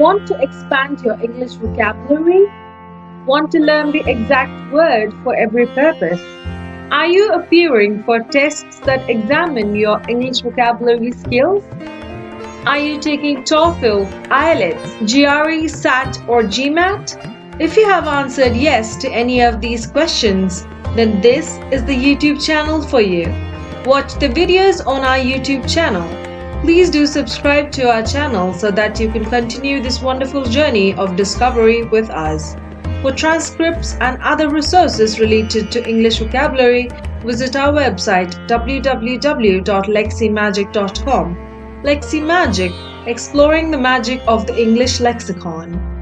Want to expand your English vocabulary? Want to learn the exact word for every purpose? Are you appearing for tests that examine your English vocabulary skills? Are you taking TOEFL, IELTS, GRE, SAT or GMAT? If you have answered yes to any of these questions, then this is the YouTube channel for you. Watch the videos on our YouTube channel. Please do subscribe to our channel so that you can continue this wonderful journey of discovery with us. For transcripts and other resources related to English vocabulary, visit our website www.leximagic.com. Lexi Magic, exploring the magic of the English lexicon.